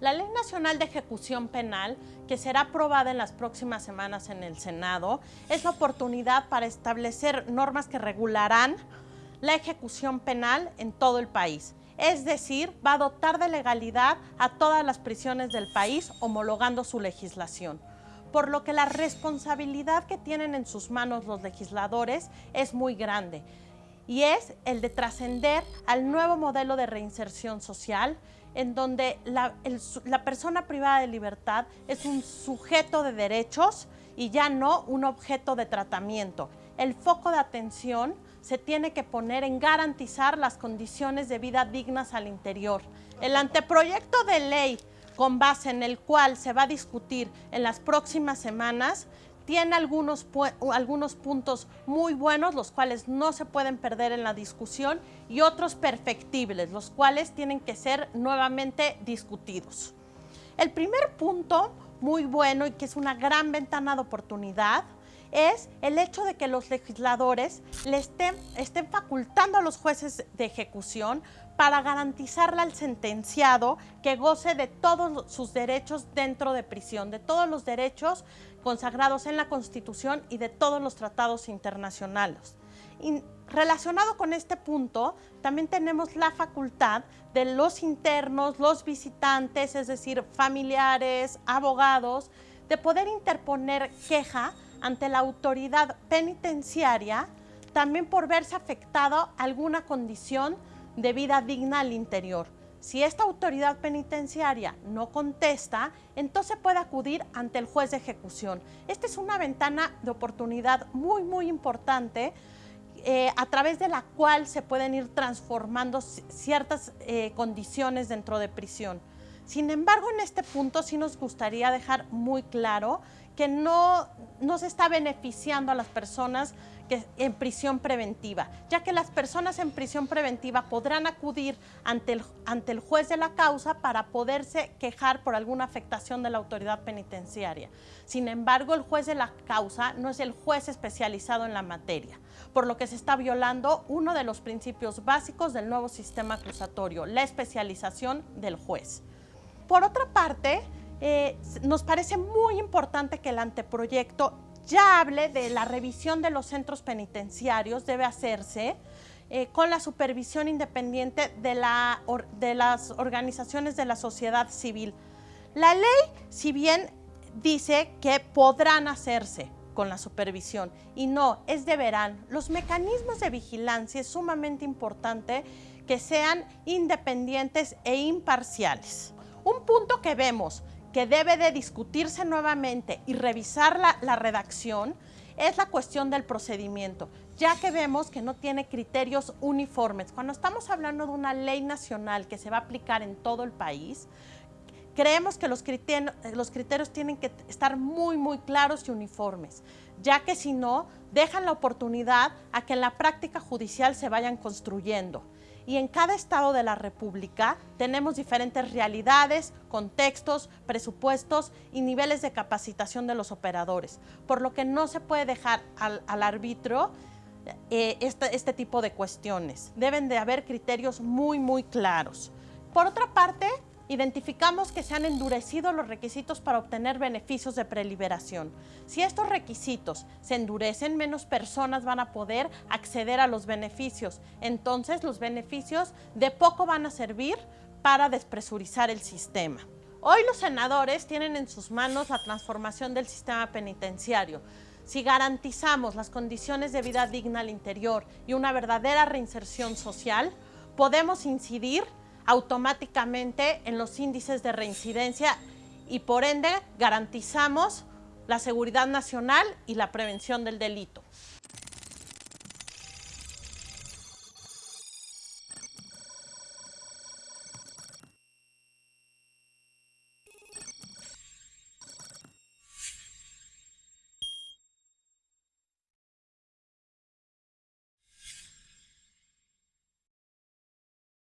La Ley Nacional de Ejecución Penal, que será aprobada en las próximas semanas en el Senado, es la oportunidad para establecer normas que regularán la ejecución penal en todo el país. Es decir, va a dotar de legalidad a todas las prisiones del país, homologando su legislación. Por lo que la responsabilidad que tienen en sus manos los legisladores es muy grande y es el de trascender al nuevo modelo de reinserción social en donde la, persona privada de libertad es un sujeto de derechos y ya no un objeto de tratamiento. El foco de atención se tiene que poner en garantizar las condiciones de vida dignas al interior. El anteproyecto de ley con base en el cual se va a discutir en las próximas semanas tiene algunos, algunos puntos muy buenos, los cuales no se pueden perder en la discusión, y otros perfectibles, los cuales tienen que ser nuevamente discutidos. El primer punto muy bueno y que es una gran ventana de oportunidad es el hecho de que los legisladores le estén, estén facultando a los jueces de ejecución para garantizarle al sentenciado que goce de todos sus derechos dentro de prisión, de todos los derechos consagrados en la Constitución y de todos los tratados internacionales. Relacionado con este punto, también tenemos la facultad de los internos, los visitantes, es decir, familiares, abogados, de poder interponer queja ante la autoridad penitenciaria también por verse afectado alguna condición de vida digna al interior. Si esta autoridad penitenciaria no contesta, entonces puede acudir ante el juez de ejecución. Esta es una ventana de oportunidad muy, muy importante eh, a través de la cual se pueden ir transformando ciertas eh, condiciones dentro de prisión. Sin embargo, en este punto sí nos gustaría dejar muy claro que no, no se está beneficiando a las personas en prisión preventiva, ya que las personas en prisión preventiva podrán acudir ante el, ante el juez de la causa para poderse quejar por alguna afectación de la autoridad penitenciaria. Sin embargo, el juez de la causa no es el juez especializado en la materia, por lo que se está violando uno de los principios básicos del nuevo sistema acusatorio, la especialización del juez. Por otra parte, eh, nos parece muy importante que el anteproyecto ya hable de la revisión de los centros penitenciarios, debe hacerse eh, con la supervisión independiente de, de las organizaciones de la sociedad civil. La ley, si bien dice que podrán hacerse con la supervisión y no, es deberán. Los mecanismos de vigilancia es sumamente importante que sean independientes e imparciales. Un punto que vemos que debe de discutirse nuevamente y revisar la, redacción es la cuestión del procedimiento, ya que vemos que no tiene criterios uniformes. Cuando estamos hablando de una ley nacional que se va a aplicar en todo el país, creemos que los criterios, los criterios tienen que estar muy, muy claros y uniformes, ya que si no, dejan la oportunidad a que en la práctica judicial se vayan construyendo y en cada estado de la República tenemos diferentes realidades, contextos, presupuestos y niveles de capacitación de los operadores, por lo que no se puede dejar al, al arbitro eh, este, este tipo de cuestiones. Deben de haber criterios muy, muy claros. Por otra parte, identificamos que se han endurecido los requisitos para obtener beneficios de preliberación. Si estos requisitos se endurecen, menos personas van a poder acceder a los beneficios. Entonces, los beneficios de poco van a servir para despresurizar el sistema. Hoy los senadores tienen en sus manos la transformación del sistema penitenciario. Si garantizamos las condiciones de vida digna al interior y una verdadera reinserción social, podemos incidir automáticamente en los índices de reincidencia y por ende garantizamos la seguridad nacional y la prevención del delito.